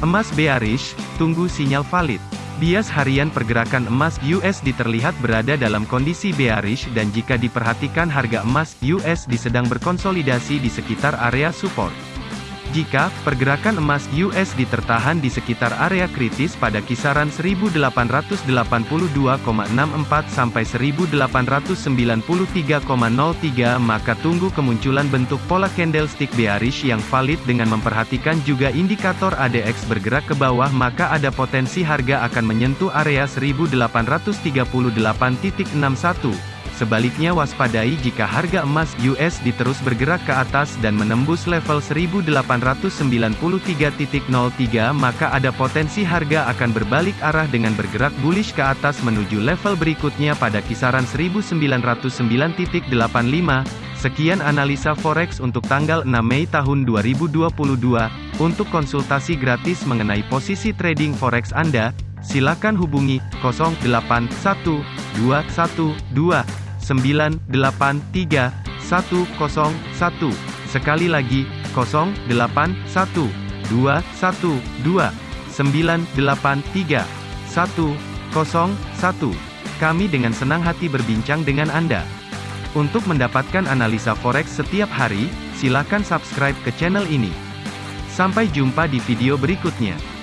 Emas bearish, tunggu sinyal valid. Bias harian pergerakan emas USD terlihat berada dalam kondisi bearish dan jika diperhatikan harga emas USD sedang berkonsolidasi di sekitar area support. Jika pergerakan emas USD tertahan di sekitar area kritis pada kisaran 1882,64 sampai 1893,03 maka tunggu kemunculan bentuk pola candlestick bearish yang valid dengan memperhatikan juga indikator ADX bergerak ke bawah maka ada potensi harga akan menyentuh area 1838.61 Sebaliknya waspadai jika harga emas USD terus bergerak ke atas dan menembus level 1893.03 maka ada potensi harga akan berbalik arah dengan bergerak bullish ke atas menuju level berikutnya pada kisaran 1909.85. Sekian analisa forex untuk tanggal 6 Mei tahun 2022. Untuk konsultasi gratis mengenai posisi trading forex Anda, silakan hubungi 081212 983 101. Sekali lagi, 081 212 983 101. Kami dengan senang hati berbincang dengan Anda. Untuk mendapatkan analisa forex setiap hari, silakan subscribe ke channel ini. Sampai jumpa di video berikutnya.